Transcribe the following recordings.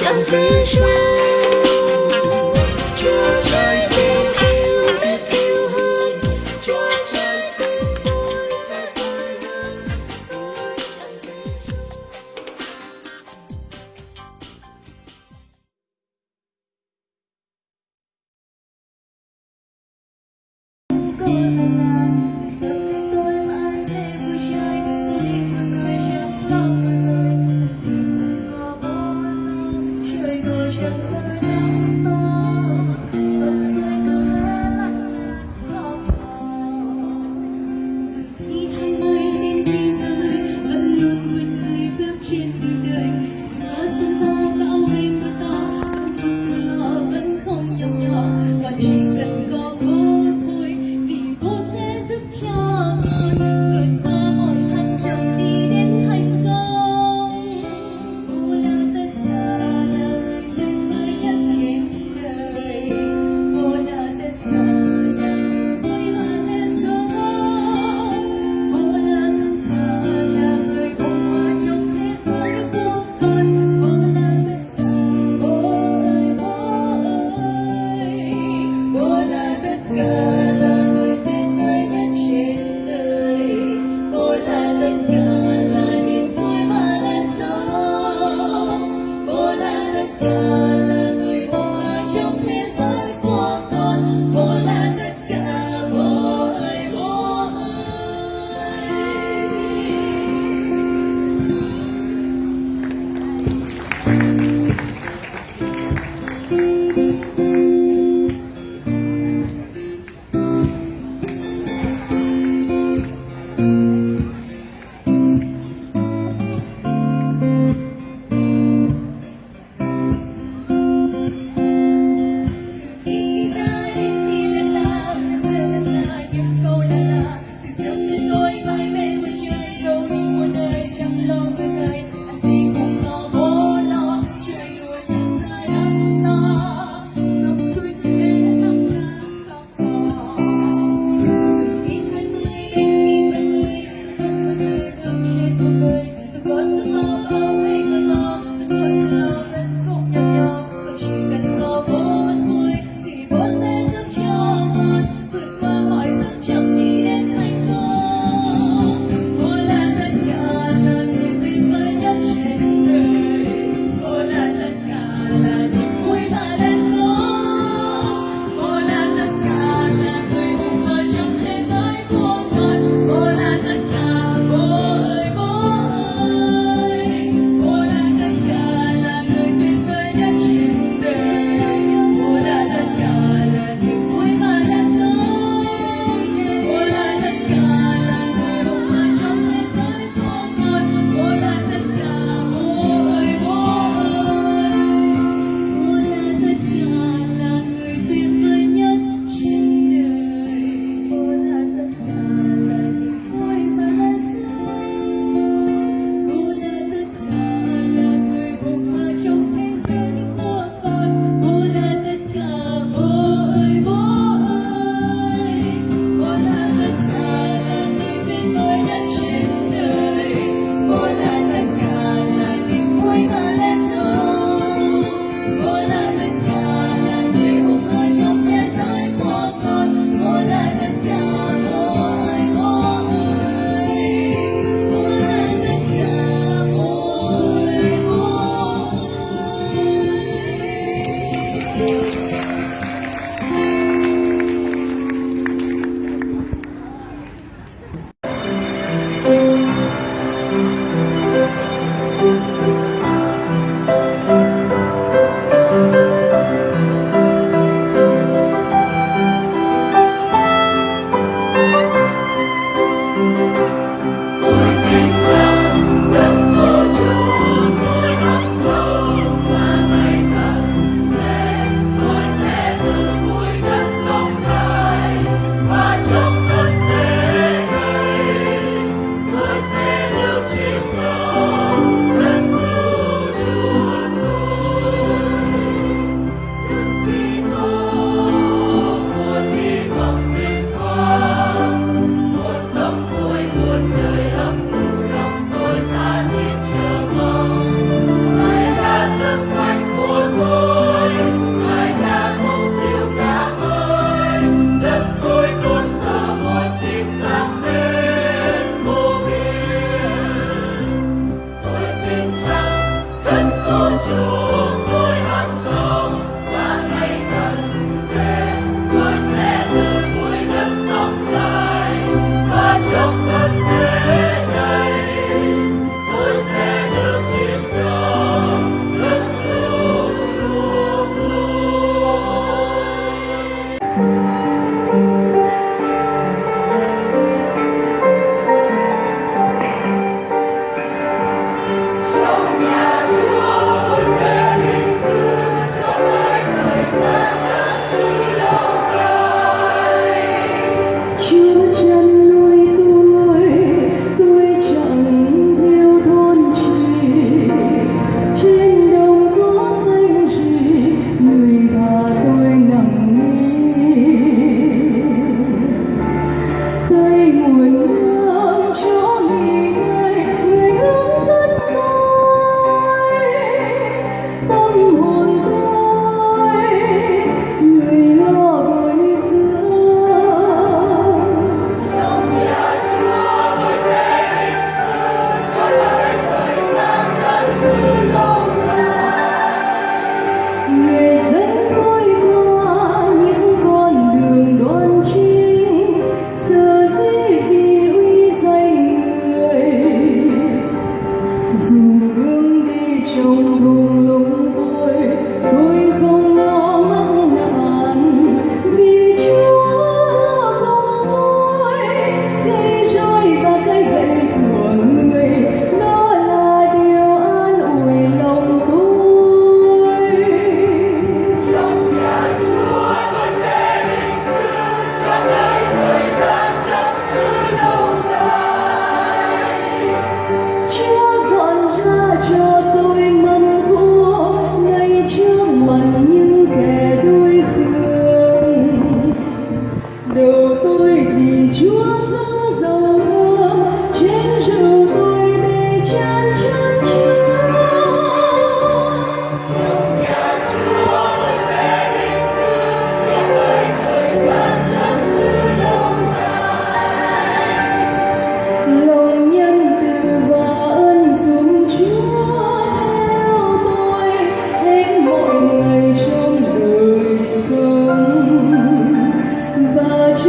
相思树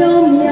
amo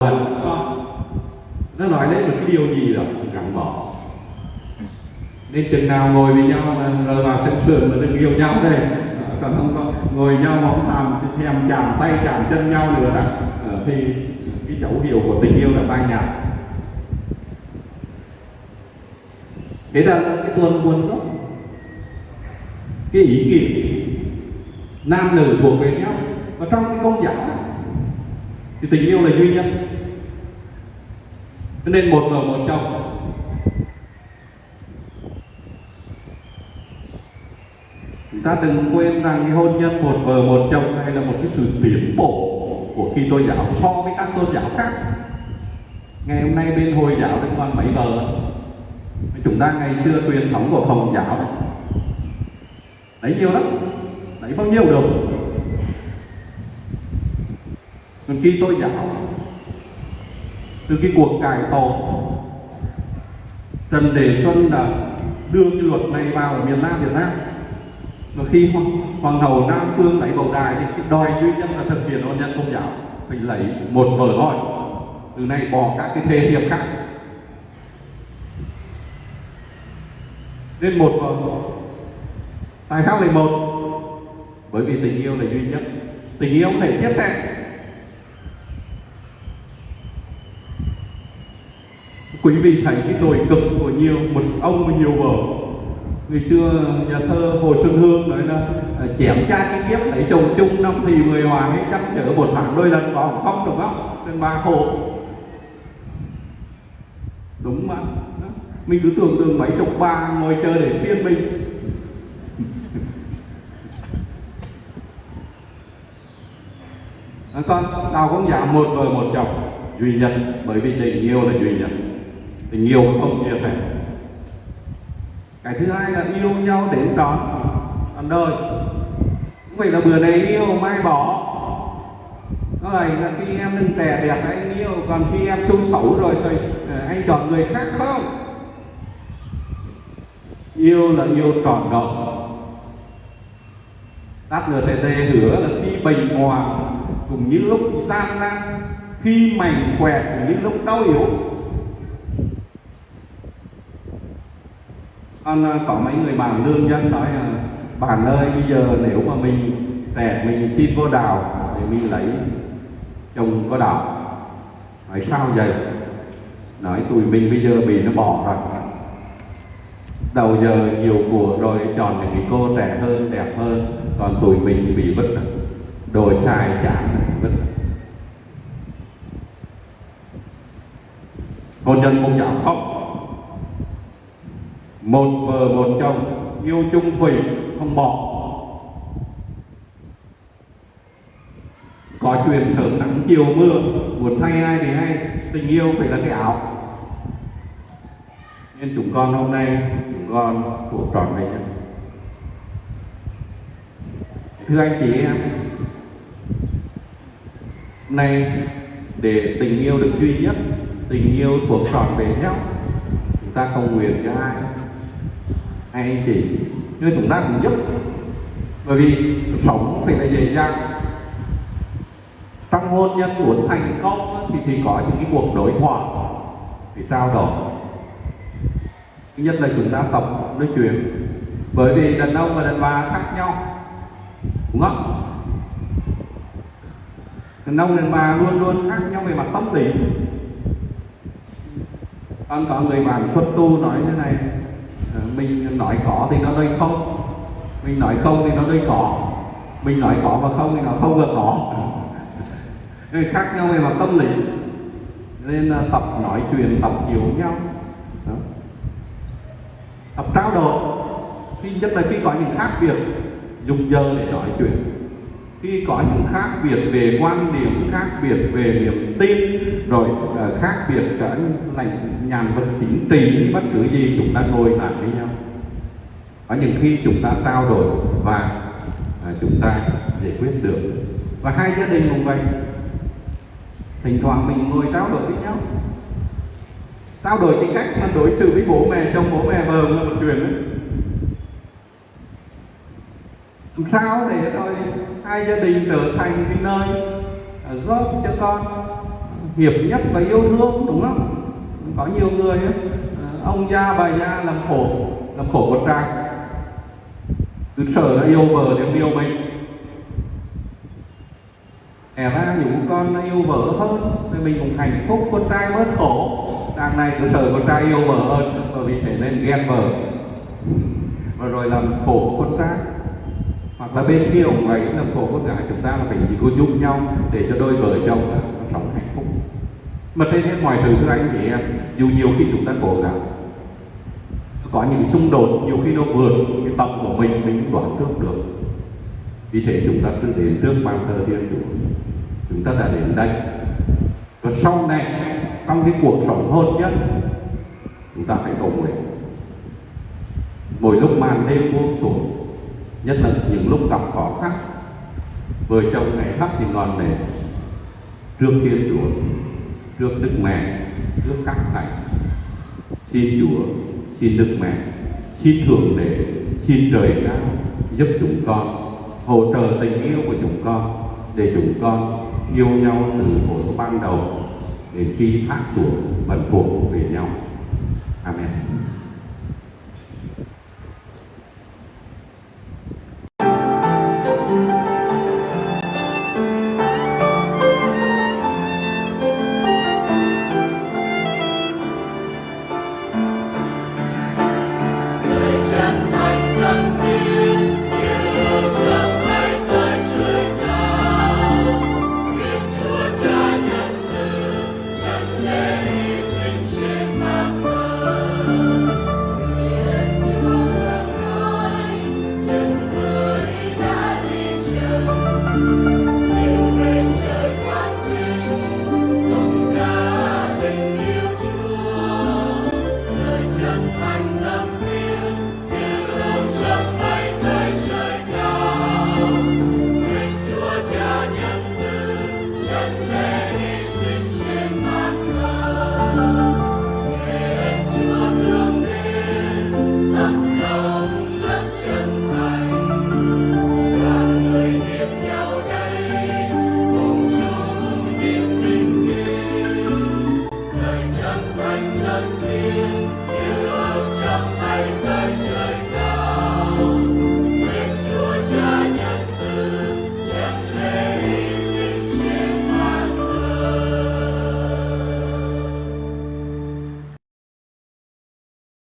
Ờ, ờ. nó nói lên một cái điều gì đó gắn bỏ. Nên chừng nào ngồi với nhau mà rồi vào sân trường mà đừng yêu nhau đây. Ờ, còn không có ngồi nhau mà không làm thèm chạm tay, chạm chân nhau nữa đó. Thì cái dấu hiệu của tình yêu là phai nhạt. Thế là cái tuần buồn đó. Cái ý nghĩa nam nữ thuộc về nhau. Và trong cái công giáo thì tình yêu là duy nhất cho nên một vợ một chồng chúng ta đừng quên rằng cái hôn nhân một vợ một chồng này là một cái sự tiến bộ của khi tôn giáo so với các tôn giáo khác. Ngày hôm nay bên hồi giáo vẫn còn mấy vợ chúng ta ngày xưa truyền thống của hồng giáo đấy lấy nhiều lắm, lấy bao nhiêu được. Còn khi tôi giáo từ cái cuộc cải tổ. Trần Đề Xuân đã đưa cái luật này vào ở miền Nam Việt Nam. Và khi hoàng, hậu Nam Phương lấy bầu đài thì cái đòi duy nhất là thực hiện hôn nhân công giáo phải lấy một vợ thôi từ nay bỏ các cái thế hiệp khác. Nên một vợ tại sao lại một? Bởi vì tình yêu là duy nhất. Tình yêu không thể tiếp theo quý vị thấy cái nổi cực của nhiều, một ông và nhiều vợ. Người xưa nhà thơ hồ xuân hương nói là à, chém cha cái kiếp, lấy chồng chung năm thì mười hòa ấy chắc chở một tháng đôi lần, có không đúng không? Nên ba khổ. Đúng mà mình cứ tưởng tượng mấy chục ba ngồi chơi để phiên mình. À, con, tao cũng giảm một vợ một chồng duy nhất, bởi vì tình yêu là duy nhất tình yêu không chia sẻ. Cái thứ hai là yêu nhau đến trọn trọn đời. Không phải là bữa này yêu mai bỏ. Nó là khi em đừng trẻ đẹp anh yêu, còn khi em xấu xấu rồi thì ờ, anh chọn người khác không? Yêu là yêu trọn đời. Đáp nữa thầy thầy hứa là khi bình hòa cùng những lúc gian nan, khi mảnh quẹt cùng những lúc đau yếu con à, có mấy người bạn lương dân nói là, bạn ơi, bây giờ nếu mà mình trẻ mình xin vô đào để mình lấy chồng có đào nói sao vậy? Nói tụi mình bây giờ bị nó bỏ rồi. Đầu giờ nhiều của rồi chọn những cái cô trẻ hơn, đẹp hơn, còn tụi mình bị vứt đồ xài chán vứt. Hôn nhân công giáo khóc một vợ một chồng, yêu chung thủy, không bỏ. Có chuyện sớm nắng, chiều mưa, muốn thay ai thì hay, tình yêu phải là cái áo. Nên chúng con hôm nay, chúng con thuộc tròn về nhau thưa anh chị em nay để tình yêu được duy nhất, tình yêu thuộc tròn về nhau chúng ta cầu nguyện cho ai? Hai anh chị nên chúng ta cũng giúp. Bởi vì sống phải là dễ dàng. Trong hôn nhân muốn thành công thì thì có những cái cuộc đối thoại để trao đổi. Thứ nhất là chúng ta tập nói chuyện. Bởi vì đàn ông và đàn bà khác nhau, đúng không? Đàn ông, đàn bà luôn luôn khác nhau về mặt tâm lý. Còn có người bạn xuất tu nói thế này mình nói có thì nó đây không? Mình nói không thì nó đây có. Mình nói có và không thì nó không và có. Nên khác nhau về mặt tâm lý. Nên là tập nói chuyện, tập hiểu nhau. Đó. tập trao đổi. Khi nhất là khi có những khác biệt, dùng giờ để nói chuyện. Khi có những khác biệt về quan điểm, khác biệt về niềm tin rồi uh, khác biệt cả lành nhàn vật chính trị bất cứ gì chúng ta ngồi lại với nhau. Có những khi chúng ta trao đổi và uh, chúng ta giải quyết được. Và hai gia đình cũng vậy. Thỉnh thoảng mình ngồi trao đổi với nhau. Trao đổi cái cách mà đối xử với bố mẹ trong bố mẹ vợ là một chuyện đấy. Làm sao để rồi hai gia đình trở thành cái nơi ờ, góp cho con hiệp nhất và yêu thương đúng không? Có nhiều người ấy, ờ, ông gia bà gia làm khổ làm khổ con trai. Cứ sợ nó yêu vợ thì yêu mình. Hè ra những con nó yêu vợ hơn thì mình cũng hạnh phúc con trai bớt khổ. Đằng này cứ sợ con trai yêu vợ hơn bởi vì thế nên ghen vợ. Và rồi làm khổ con trai. Hoặc là bên kia ông ấy làm khổ con gái chúng ta là phải chỉ có giúp nhau để cho đôi vợ chồng nó sống hạnh phúc mà trên hết mọi thứ thưa anh chị em, dù nhiều khi chúng ta cố gắng, có những xung đột, nhiều khi nó vượt cái tầm của mình mình cũng đoán trước được. Vì thế chúng ta cứ đến trước bàn thờ thiên chúa. Chúng ta đã đến đây. Còn sau này, trong cái cuộc sống hôn nhất, chúng ta phải cầu nguyện. Mỗi lúc màn đêm buông xuống, nhất là những lúc gặp khó khăn, vợ chồng ngày thắp thì ngọn đèn trước thiên chúa trước đức mẹ, trước các thầy. Xin chúa, xin đức mẹ, xin thượng đế, xin trời cao giúp chúng con, hỗ trợ tình yêu của chúng con, để chúng con yêu nhau từ hồi ban đầu, đến khi thác xuống vẫn thuộc về nhau. Amen.